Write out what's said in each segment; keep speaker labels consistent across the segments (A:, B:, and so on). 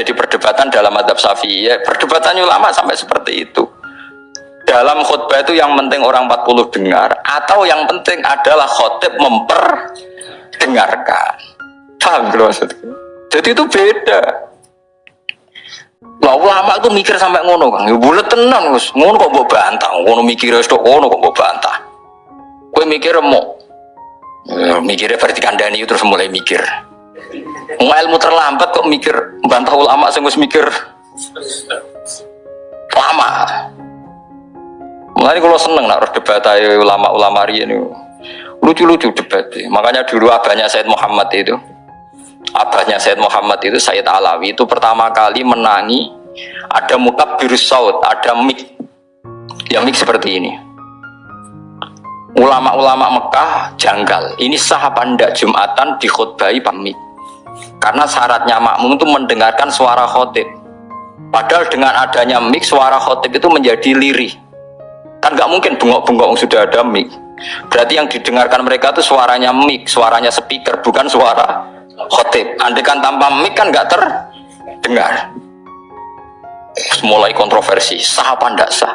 A: jadi perdebatan dalam adab syafi'i. Ya, perdebatan ulama sampai seperti itu. Dalam khutbah itu yang penting orang 40 dengar atau yang penting adalah khotib memperdengarkan. Paham gitu maksudku? Jadi itu beda. Lah ulama itu mikir sampai ngono kan ya boleh tenang Gus. Ngono kok mbok bantah? Ngono mikir tok ngono kok mbok bantah? Kowe mikir mau ya, mikirnya berarti kandani terus mulai mikir. Mau ilmu terlambat kok mikir bantah ulama sing wis mikir lama Mulai kalau seneng nak debat ayo ulama-ulama ini lucu-lucu debat. Makanya dulu abahnya Said Muhammad itu, abahnya Said Muhammad itu Said Alawi itu pertama kali menangi ada mukab biru saud, ada mik, yang mik seperti ini. Ulama-ulama Mekah janggal. Ini sah apa ndak Jumatan dikhutbahi pamit. Karena syaratnya makmum itu mendengarkan suara khotib. Padahal dengan adanya mik suara khotib itu menjadi lirih Kan nggak mungkin bengok-bengok sudah ada mic. Berarti yang didengarkan mereka itu suaranya mic, suaranya speaker, bukan suara khotib. Andai kan tanpa mic kan nggak terdengar. Mulai kontroversi, sah apa ndak sah?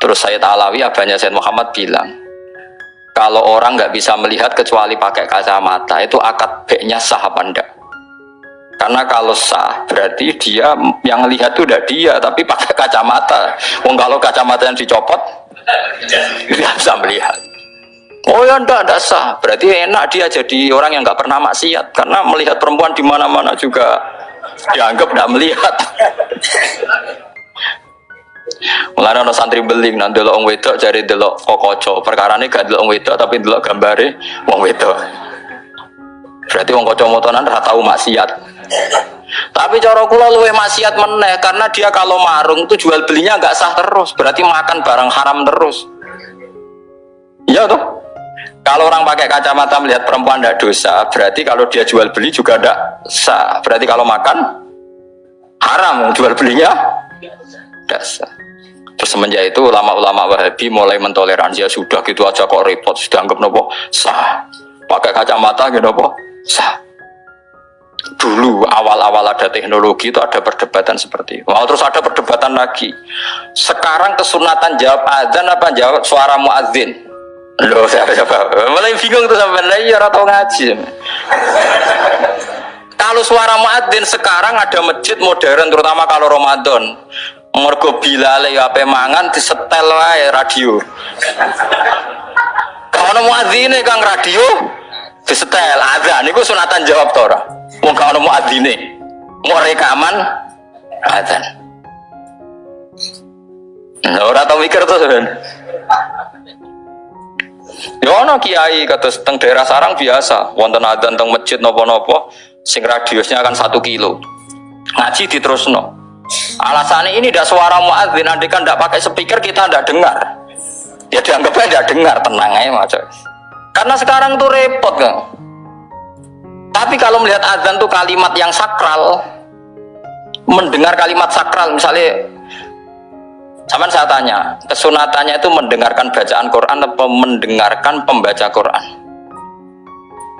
A: Terus saya Alawi, abahnya Said Muhammad bilang, kalau orang nggak bisa melihat kecuali pakai kacamata, itu akad baiknya sah apa ndak? Karena kalau sah berarti dia yang lihat itu udah dia tapi pakai kacamata. Wong kalau kacamata yang dicopot dia bisa melihat. Oh ya enggak, enggak sah. Berarti enak dia jadi orang yang nggak pernah maksiat karena melihat perempuan di mana-mana juga dianggap tidak melihat. Mulai ada santri beling nanti lo wedok jadi delok kokoco. Perkara ini gak delok wedok tapi delok gambare wong wedok. Berarti wong koco motonan rata tahu maksiat. Tapi cara kula luwe maksiat meneh karena dia kalau marung itu jual belinya nggak sah terus, berarti makan barang haram terus. Iya tuh. Kalau orang pakai kacamata melihat perempuan tidak dosa, berarti kalau dia jual beli juga tidak sah. Berarti kalau makan haram, jual belinya tidak sah. Terus semenjak itu ulama-ulama Wahabi mulai mentoleransi ya sudah gitu aja kok repot, sudah anggap nopo sah. Pakai kacamata gitu nopo sah dulu awal-awal ada teknologi itu ada perdebatan seperti itu. Wow, terus ada perdebatan lagi. Sekarang kesunatan jawab azan apa jawab suara muadzin? Loh, siapa siapa? Mulai bingung tuh sampai lagi ya atau ngaji. kalau suara muadzin sekarang ada masjid modern terutama kalau Ramadan. Mergo bilale ya ape mangan disetel wae radio. Kalau muadzin kang radio disetel azan niku sunatan jawab tora. Wong gak ono muadzine. Mau rekaman adzan. Nah, ora tau mikir tuh kan. Ya ono kiai kata teng daerah sarang biasa, wonten adzan teng masjid nopo-nopo, sing radiusnya kan satu kilo. Ngaji di terus no. Alasannya ini tidak suara muadzin, nanti kan tidak pakai speaker kita tidak dengar. Ya dianggapnya tidak dengar, tenang aja macam. Karena sekarang tuh repot kan. Tapi kalau melihat azan itu kalimat yang sakral, mendengar kalimat sakral, misalnya, zaman saya tanya, kesunatannya itu mendengarkan bacaan Quran atau mendengarkan pembaca Quran?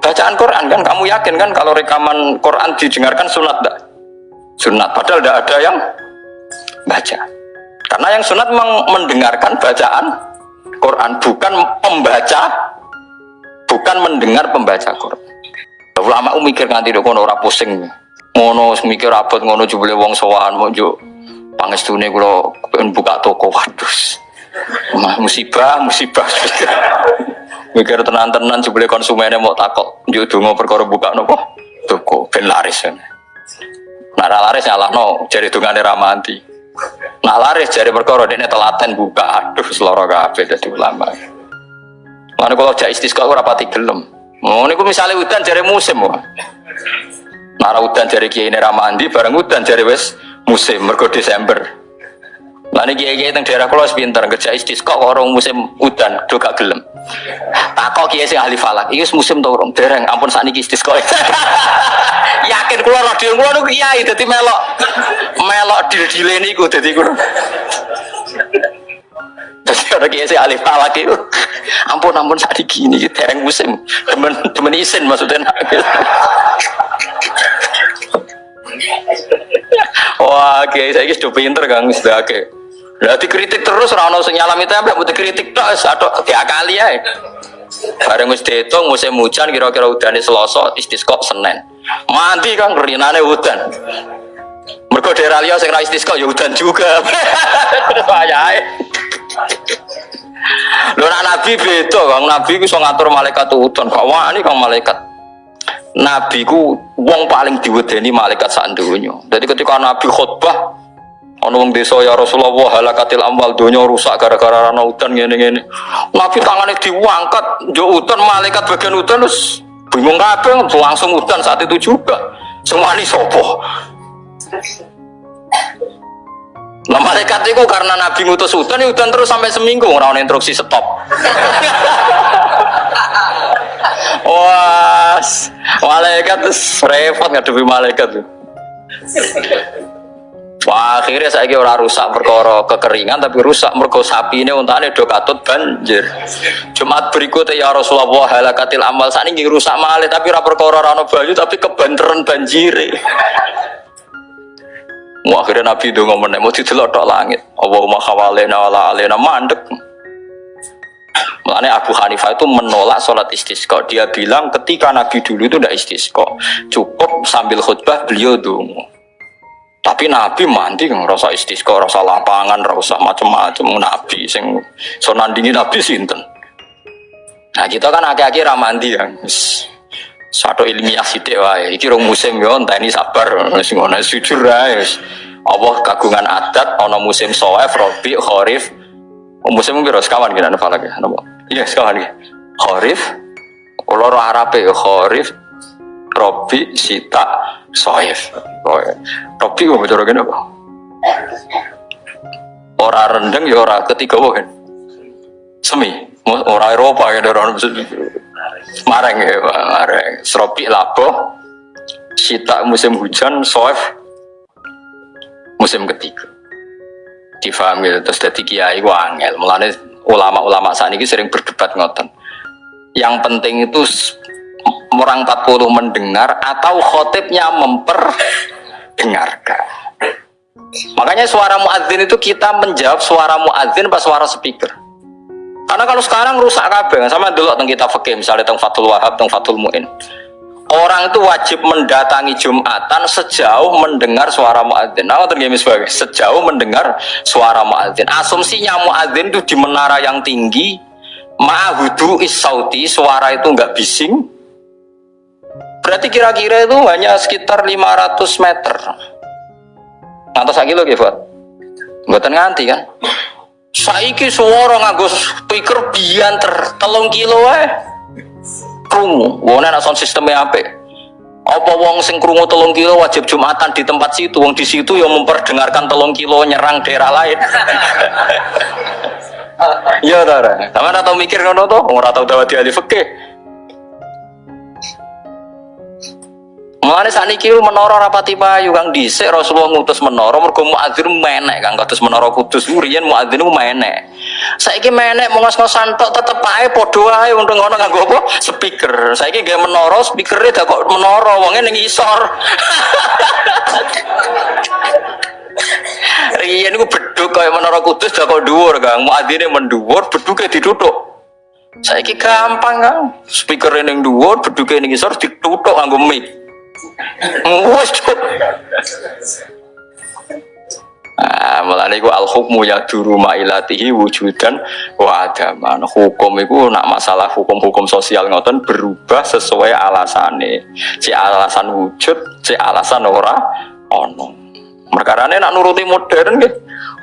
A: Bacaan Quran kan, kamu yakin kan kalau rekaman Quran didengarkan sunat enggak? Sunat, padahal tidak ada yang baca. Karena yang sunat mendengarkan bacaan Quran, bukan pembaca, bukan mendengar pembaca Quran. Ulama mikir nganti dok kono ora pusing. Ngono mikir abot ngono jebule wong sowan mau jo pangestune kula pengen buka toko waduh. Mah musibah, musibah. mikir tenan-tenan jebule konsumennya mau takok njuk donga perkara buka nopo toko ben laris. Nah laris nyalahno jari dungane ramanti. Nah laris jari perkara dene telaten buka. Aduh seloro kabeh dadi ulama. Mana kalau jak istisqa ora pati gelem. Oh, ini misalnya hutan jari musim, wah. Nara hutan jari kiai ini ramandi, bareng hutan jari wes musim, mergo Desember. Lah ini kiai kiai teng daerah kalau pinter, kerja kok orang musim hutan, do gak gelem. Takok kiai sing ahli falak, ini musim tau orang, dereng, ampun saat ini Yakin keluar radio keluar tuh kiai, jadi melok, melok dil dile niku, jadi kulo. Jadi orang kiai saya alih falak itu, ampun ampun saat gini, tereng musim, temen temen isin maksudnya. Wah, kiai saya sudah pinter Kang sudah oke. Lah dikritik terus ora ono sing nyalami templek mesti kritik tok tiap kali ae. Bareng wis diitung musim hujan kira-kira udane Selasa istisqa Senin. Mati Kang rinane udan. Mergo daerah liya sing ra istisqa ya udan juga. Wayahe. Lho nak nabi beda Kang, nabi ku iso ngatur malaikat udan. Kok wani Kang malaikat. Nabi ku wong paling diwedeni malaikat sak donya. Jadi ketika nabi khutbah Ono wong desa ya Rasulullah halakatil amwal donya rusak gara-gara ana udan ngene-ngene. Nabi tangane diangkat, yo udan malaikat bagian udan terus bingung kabeh langsung udan saat itu juga. Semua ini sopo. Nah malaikat itu karena Nabi ngutus udan, ya udan terus sampai seminggu orang instruksi stop. Wah, malaikat terus repot ngadepi malaikat tuh. Wah, akhirnya saya kira orang rusak perkara kekeringan tapi rusak mergo sapi ini untane do katut banjir. Jumat berikutnya ya Rasulullah halakatil amal saat ini rusak malih tapi ora perkara rano banyu tapi kebanteran banjir. Wah, akhirnya Nabi itu ngomong mau tok langit. Allahumma khawalena wala alena mandek. Makanya Abu Hanifah itu menolak sholat istisqa. Dia bilang ketika Nabi dulu itu tidak istisqa. Cukup sambil khutbah beliau dungu. Tapi Nabi mandi kan rasa istisqa, rasa lapangan, rasa macam-macam Nabi sing so nandingi Nabi sinten. Nah kita kan akhir-akhir ramandi ya. Satu ilmiah sidik wae. Iki rong musim yo ini sabar wis ngono jujur ae. Allah kagungan adat ana musim soef, robi, kharif. Oh, musim piro sekawan kira napa lagi? Napa? Iya sekawan iki. Kharif. Kalau Arabe kharif, robi, sita, soef. Robi kok cara kene apa? Ora rendeng ya ora ketiga kan. Semi, ora Eropa ya orang Mareng ya, mareng. Seropi labo, sita musim hujan, soef musim ketiga. Difahami terus dari kiai wangel. Mulane ulama-ulama saat ini sering berdebat ngoten. Yang penting itu orang 40 mendengar atau khotibnya memperdengarkan. Makanya suara muadzin itu kita menjawab suara muadzin pas suara speaker. Karena kalau sekarang rusak kabeh, sama dulu tentang kita fakih misalnya tentang Fatul Wahab, tentang Fatul Muin. Orang itu wajib mendatangi Jumatan sejauh mendengar suara muadzin. Nah, sebagai sejauh mendengar suara muadzin. Asumsinya muadzin itu di menara yang tinggi, ma'hudu is-sauti, suara itu enggak bising. Berarti kira-kira itu hanya sekitar 500 meter. Ngantos lagi lo, Gifat? Buatan nganti kan? Saiki suara nganggo speaker bianter telung kilo eh krungu. Wong nek sound sistemnya apik. Apa wong sing krungu telung kilo wajib jumatan di tempat situ, wong di situ yang memperdengarkan telung kilo nyerang daerah lain. Iya ta, Sama ora tau mikir ngono to, ora tau dawati ahli. Mulane sakniki menara rapati payu Kang dhisik Rasulullah ngutus menara mergo muadzin menek Kang kados menara Kudus riyen muadzin ku menek. Saiki menek mongos-ngosan tok tetep ae padha ae untuk ngono nganggo apa? Speaker. Saiki gawe menara speakere dak kok menara wonge ning isor. Riyen ku beduk kaya menara Kudus dak kok dhuwur Kang. Muadzine mendhuwur beduke ditutuk. Saiki gampang Kang. Speaker ning dhuwur, beduke ning isor ditutuk nganggo mic. Nah, mulane iku al hukmu ya duru mailatihi wujudan wa adaman. Hukum itu nak masalah hukum-hukum sosial ngoten berubah sesuai alasane. Si alasan wujud, si alasan ora ono. Merkarane nak nuruti modern nggih.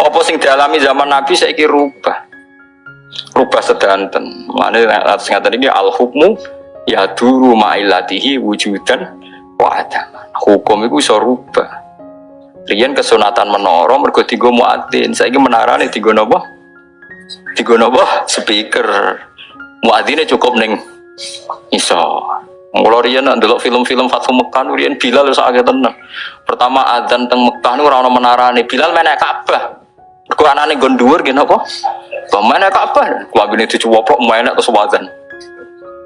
A: Apa sing dialami zaman Nabi saiki rubah. Rubah sedanten. Mulane atas ngaten iki al hukmu ya duru mailatihi wujudan wadah hukum itu bisa rubah. Rian kesunatan menara mergo tiga muadzin. Saiki menara nih tiga nopo tiga nopo speaker. Muadzine cukup neng iso. Kalau Rian ndelok film-film Fathu Mekah Rian Bilal wis agak tenang pertama adzan teng Mekah nu ora menara nih Bilal menek Ka'bah mergo anane nggon dhuwur nggih napa? Menek Ka'bah kuwi dicuwoplok menek terus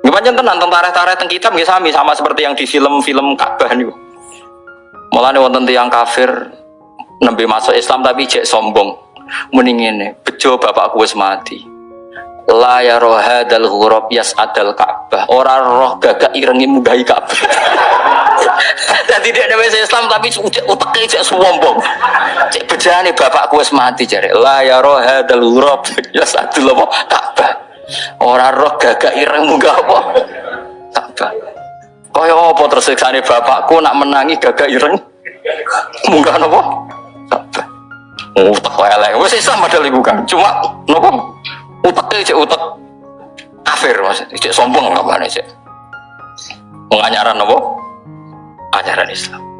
A: Gimana tenan tentara-tentara teng kitab nggih sami sama seperti yang di film-film Ka'bah niku. Mulane wonten tiyang kafir nembe masuk Islam tapi cek sombong. Mending ini, bejo bapakku wis mati. La ya roha dal hurab yas adal Ka'bah. Ora roh gagak irengi mugahi Ka'bah. Jadi dia ada Islam tapi uteknya cek sombong. Cek bejane bapakku wis mati jare. La ya roha dal hurab yas adal apa Ka'bah. Ora roh gagak ireng munggah apa Ka'bah. Kaya apa tersiksane bapakku nak menangi gagak ireng munggah napa Ka'bah. Utek elek. Wis Islam padahal iku kan. Cuma napa? Utek cek utek kafir maksudnya. Cek sombong ngapane cek. Pengajaran napa? Ajaran Islam.